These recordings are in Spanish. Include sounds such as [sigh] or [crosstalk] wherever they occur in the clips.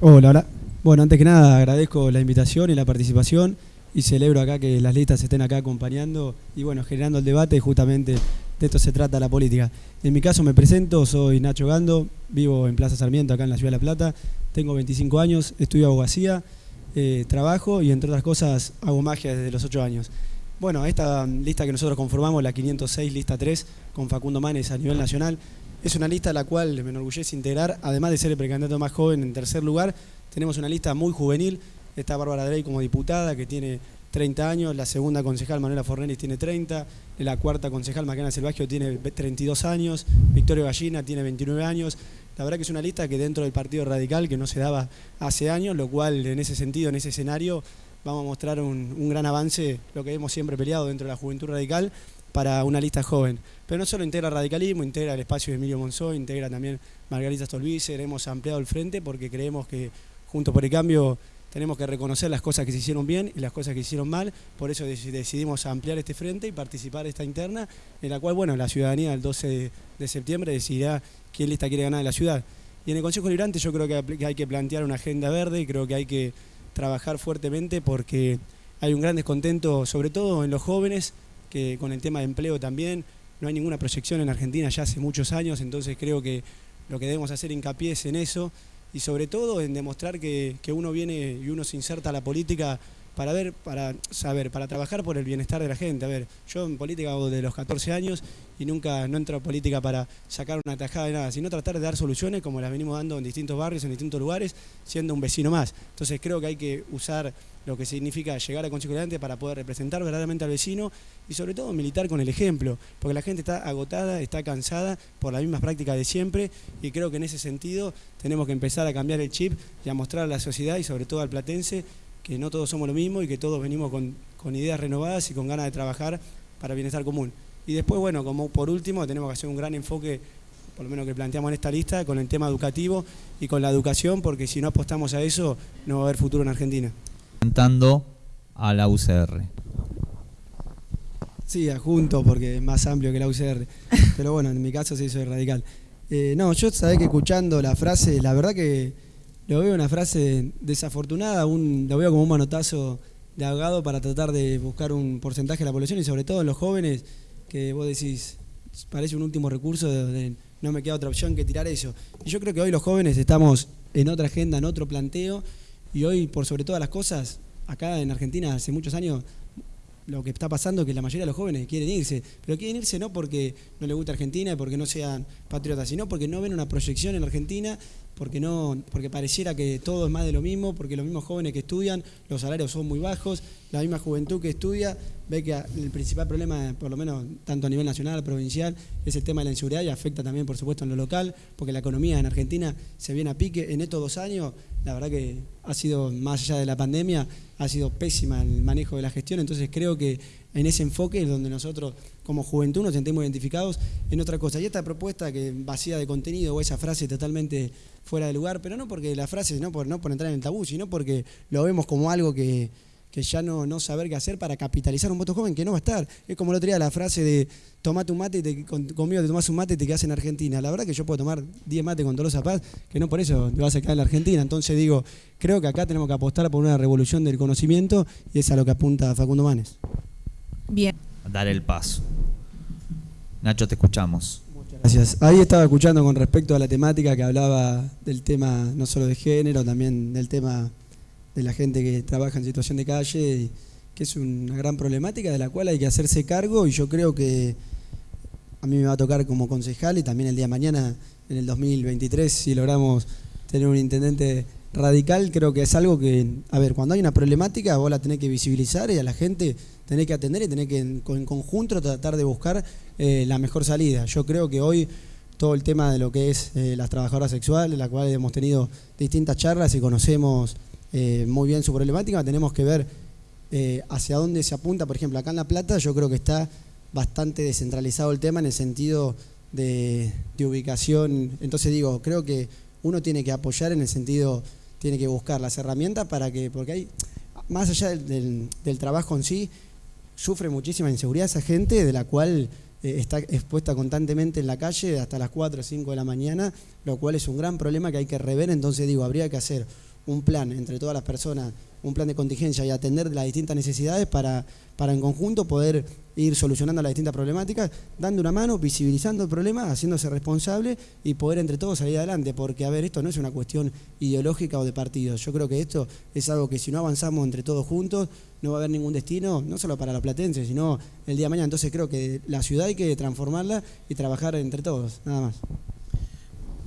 Hola, hola. Bueno, antes que nada agradezco la invitación y la participación y celebro acá que las listas estén acá acompañando y bueno, generando el debate justamente de esto se trata la política. En mi caso me presento, soy Nacho Gando, vivo en Plaza Sarmiento acá en la Ciudad de La Plata, tengo 25 años, estudio abogacía, eh, trabajo y entre otras cosas hago magia desde los 8 años. Bueno, esta lista que nosotros conformamos, la 506, lista 3, con Facundo Manes a nivel nacional, es una lista a la cual me enorgullece integrar, además de ser el precandidato más joven en tercer lugar, tenemos una lista muy juvenil, está Bárbara Drey como diputada, que tiene 30 años, la segunda concejal Manuela Fornelis tiene 30, la cuarta concejal Macarena Selvagio tiene 32 años, Victoria Gallina tiene 29 años, la verdad que es una lista que dentro del Partido Radical que no se daba hace años, lo cual en ese sentido, en ese escenario, vamos a mostrar un, un gran avance, lo que hemos siempre peleado dentro de la Juventud Radical, para una lista joven. Pero no solo integra radicalismo, integra el espacio de Emilio Monzó, integra también Margarita Stolbizer, hemos ampliado el frente porque creemos que junto por el cambio tenemos que reconocer las cosas que se hicieron bien y las cosas que se hicieron mal, por eso decidimos ampliar este frente y participar de esta interna, en la cual, bueno, la ciudadanía el 12 de septiembre decidirá quién lista quiere ganar en la ciudad. Y en el Consejo Librante yo creo que hay que plantear una agenda verde, creo que hay que trabajar fuertemente porque hay un gran descontento, sobre todo en los jóvenes, que con el tema de empleo también, no hay ninguna proyección en Argentina ya hace muchos años, entonces creo que lo que debemos hacer hincapié es en eso y sobre todo en demostrar que, que uno viene y uno se inserta a la política para ver, para saber, para trabajar por el bienestar de la gente. A ver, yo en política hago de los 14 años y nunca no entro a política para sacar una tajada de nada, sino tratar de dar soluciones como las venimos dando en distintos barrios, en distintos lugares, siendo un vecino más. Entonces creo que hay que usar lo que significa llegar a Consejo para poder representar verdaderamente al vecino y sobre todo militar con el ejemplo, porque la gente está agotada, está cansada por las mismas prácticas de siempre y creo que en ese sentido tenemos que empezar a cambiar el chip y a mostrar a la sociedad y sobre todo al platense que no todos somos lo mismo y que todos venimos con, ideas renovadas y con ganas de trabajar para bienestar común. Y después, bueno, como por último, tenemos que hacer un gran enfoque, por lo menos que planteamos en esta lista, con el tema educativo y con la educación, porque si no apostamos a eso, no va a haber futuro en Argentina. Cantando a la UCR. Sí, adjunto, porque es más amplio que la UCR. [laughs] Pero bueno, en mi caso sí soy radical. Eh, no, yo sabés que escuchando la frase, la verdad que lo veo una frase desafortunada, un, lo veo como un manotazo de abogado para tratar de buscar un porcentaje de la población y sobre todo en los jóvenes que vos decís, parece un último recurso de, no me queda otra opción que tirar eso. Y yo creo que hoy los jóvenes estamos en otra agenda, en otro planteo y hoy por sobre todas las cosas, acá en Argentina hace muchos años lo que está pasando es que la mayoría de los jóvenes quieren irse, pero quieren irse no porque no les gusta Argentina y porque no sean patriotas, sino porque no ven una proyección en Argentina porque, no, porque pareciera que todo es más de lo mismo, porque los mismos jóvenes que estudian, los salarios son muy bajos, la misma juventud que estudia ve que el principal problema, por lo menos tanto a nivel nacional, provincial, es el tema de la inseguridad y afecta también, por supuesto, en lo local, porque la economía en Argentina se viene a pique. En estos dos años, la verdad que ha sido, más allá de la pandemia, ha sido pésima el manejo de la gestión, entonces creo que en ese enfoque es donde nosotros como juventud nos sentimos identificados en otra cosa. Y esta propuesta que vacía de contenido o esa frase totalmente fuera de lugar, pero no porque la frase, no por, no por entrar en el tabú, sino porque lo vemos como algo que, ya no, no saber qué hacer para capitalizar un voto joven que no va a estar. Es como el otro día la frase de tomate un mate y te, conmigo te tomas un mate y te quedas en Argentina. La verdad que yo puedo tomar 10 mates con Tolosa Paz, que no por eso te vas a quedar en la Argentina. Entonces digo, creo que acá tenemos que apostar por una revolución del conocimiento y es a lo que apunta Facundo Manes. Dar el paso. Nacho, te escuchamos. Muchas gracias. Ahí estaba escuchando con respecto a la temática que hablaba del tema no solo de género, también del tema de la gente que trabaja en situación de calle, que es una gran problemática de la cual hay que hacerse cargo y yo creo que a mí me va a tocar como concejal y también el día mañana, en el 2023, si logramos tener un intendente radical, creo que es algo que, a ver, cuando hay una problemática vos la tenés que visibilizar y a la gente tenés que atender y tenés que en, conjunto tratar de buscar eh, la mejor salida. Yo creo que hoy todo el tema de lo que es eh, las trabajadoras sexuales, la cual hemos tenido distintas charlas y conocemos eh, muy bien su problemática, tenemos que ver hacia dónde se apunta. Por ejemplo, acá en La Plata yo creo que está bastante descentralizado el tema en el sentido de, de ubicación. Entonces digo, creo que uno tiene que apoyar en el sentido, tiene que buscar las herramientas para que, porque hay, más allá del, trabajo en sí, sufre muchísima inseguridad esa gente de la cual eh, está expuesta constantemente en la calle hasta las 4 o 5 de la mañana, lo cual es un gran problema que hay que rever, entonces digo, habría que hacer un plan entre todas las personas, un plan de contingencia y atender las distintas necesidades para, para en conjunto poder ir solucionando las distintas problemáticas, dando una mano, visibilizando el problema, haciéndose responsable y poder entre todos salir adelante, porque a ver, esto no es una cuestión ideológica o de partidos, yo creo que esto es algo que si no avanzamos entre todos juntos, no va a haber ningún destino, no solo para los platenses, sino el día de mañana, entonces creo que la ciudad hay que transformarla y trabajar entre todos, nada más.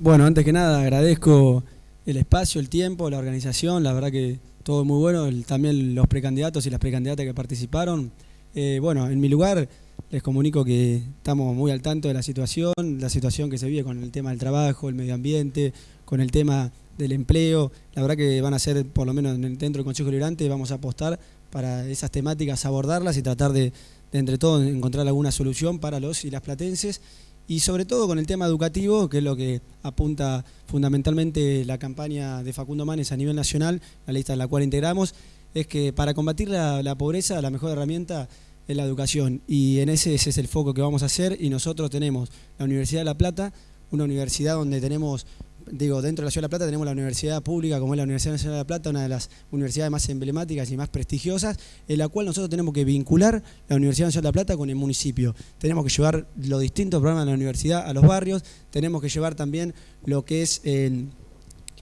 Bueno, antes que nada agradezco el espacio, el tiempo, la organización, la verdad que todo muy bueno, también los precandidatos y las precandidatas que participaron. Eh, bueno, en mi lugar les comunico que estamos muy al tanto de la situación, la situación que se vive con el tema del trabajo, el medio ambiente, con el tema del empleo. La verdad que van a ser, por lo menos dentro del Consejo Liberante, vamos a apostar para esas temáticas, abordarlas y tratar de, de entre todos encontrar alguna solución para los y las platenses y sobre todo con el tema educativo, que es lo que apunta fundamentalmente la campaña de Facundo Manes a nivel nacional, la lista en la cual integramos, es que para combatir la, pobreza la mejor herramienta es la educación. Y en ese, ese es el foco que vamos a hacer. Y nosotros tenemos la Universidad de La Plata, una universidad donde tenemos digo, dentro de la Ciudad de La Plata tenemos la universidad pública, como es la Universidad Nacional de La Plata, una de las universidades más emblemáticas y más prestigiosas, en la cual nosotros tenemos que vincular la Universidad Nacional de La Plata con el municipio. Tenemos que llevar los distintos programas de la universidad a los barrios, tenemos que llevar también lo que es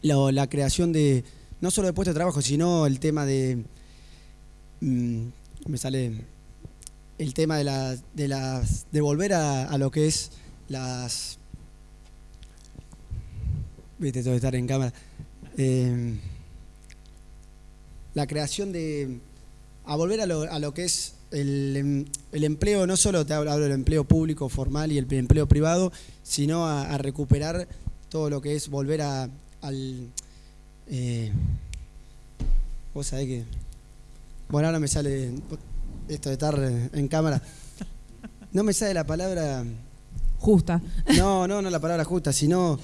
la, creación de, no solo de puestos de trabajo, sino el tema de, mm, me sale, el tema de, la, de, las, de volver a lo que es las viste, todo estar en cámara. Eh, la creación de. a volver a lo, que es em, el, empleo, no solo te hablo, del empleo público, formal y el empleo privado, sino a, recuperar todo lo que es volver a, al. Eh, vos sabés que. Bueno, ahora me sale esto de estar en cámara. No me sale la palabra. Justa. No, no, no la palabra justa, sino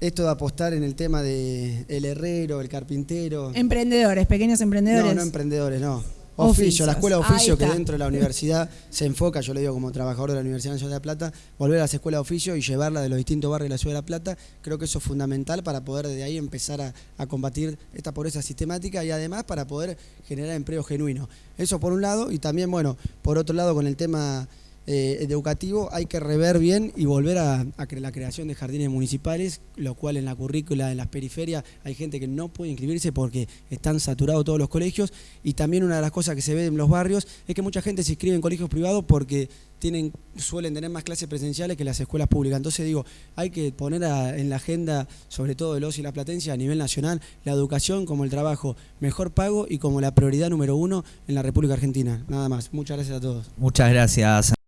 esto de apostar en el tema de el herrero, el carpintero. Emprendedores, pequeños emprendedores. No, no emprendedores, no. Oficio, la escuela de oficio que dentro de la universidad se enfoca, yo le digo como trabajador de la Universidad Nacional de La Plata, volver a las escuelas de oficio y llevarla de los distintos barrios de la ciudad de La Plata, creo que eso es fundamental para poder desde ahí empezar a, a combatir esta pobreza sistemática y además para poder generar empleo genuino. Eso por un lado y también, bueno, por otro lado con el tema eh, educativo hay que rever bien y volver a, la creación de jardines municipales, lo cual en la currícula, en las periferias, hay gente que no puede inscribirse porque están saturados todos los colegios y también una de las cosas que se ve en los barrios es que mucha gente se inscribe en colegios privados porque tienen, suelen tener más clases presenciales que las escuelas públicas. Entonces digo, hay que poner en la agenda, sobre todo de los y la platencia a nivel nacional, la educación como el trabajo mejor pago y como la prioridad número uno en la República Argentina. Nada más. Muchas gracias a todos. Muchas gracias.